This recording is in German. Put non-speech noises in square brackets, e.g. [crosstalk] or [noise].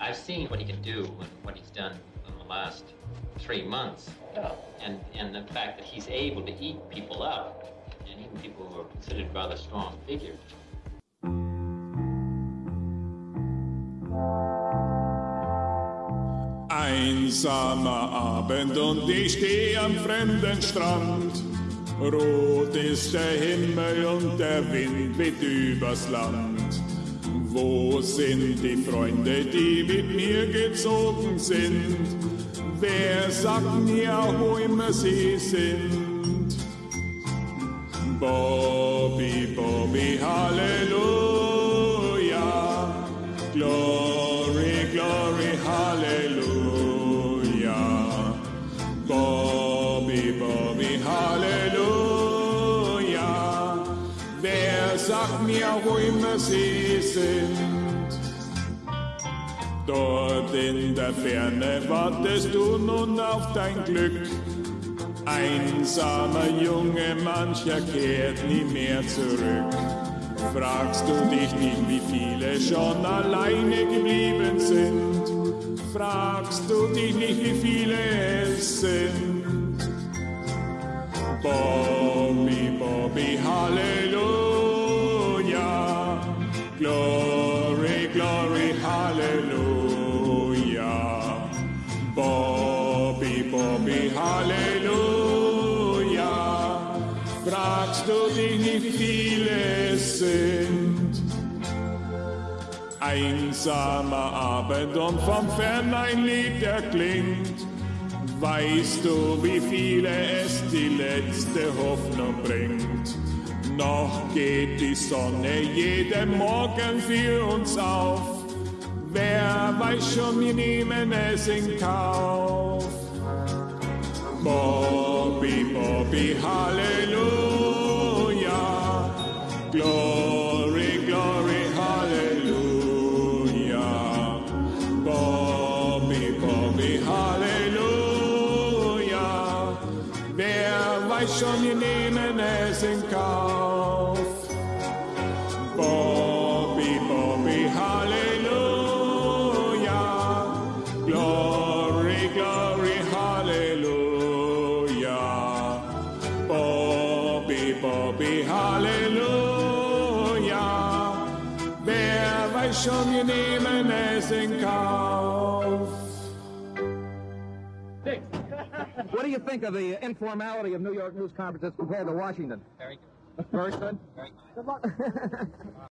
I've seen what he can do and what he's done in the last three months. Oh. And, and the fact that he's able to eat people up, and even people who are considered rather strong figures. Einsamer Abend und ich stehe am fremden Strand. Rot ist der Himmel und der Wind weht übers Land. Wo sind die Freunde, die mit mir gezogen sind? Wer sagt mir, wo immer sie sind? Bobby, Bobby, Halleluja. Glory, glory, Halleluja. Bobby, Bobby, Halleluja. Sagt mir, wo immer sie sind? Dort in der Ferne wartest du nun auf dein Glück. Einsamer Junge, mancher kehrt nie mehr zurück. Fragst du dich nicht, wie viele schon alleine geblieben sind? Fragst du dich nicht, wie viele es Fragst du dich wie viele es sind? Einsamer Abend und vom Fern ein Lied erklingt. Weißt du, wie viele es die letzte Hoffnung bringt? Noch geht die Sonne jeden Morgen für uns auf. Wer weiß schon, wir nehmen es in Kauf. Bobby, poppy, hallelujah. Glory, glory, hallelujah. Bobby, Bobby, hallelujah. Wer weiß schon, wir nehmen es in Kauf. Bobby, Bobby, hallelujah. Glory, glory, hallelujah. Schon, wir nehmen es in Kauf. Dick, what do you think of the informality of New York news conferences compared to Washington? Very good. Very good. Very good. Good luck. [laughs]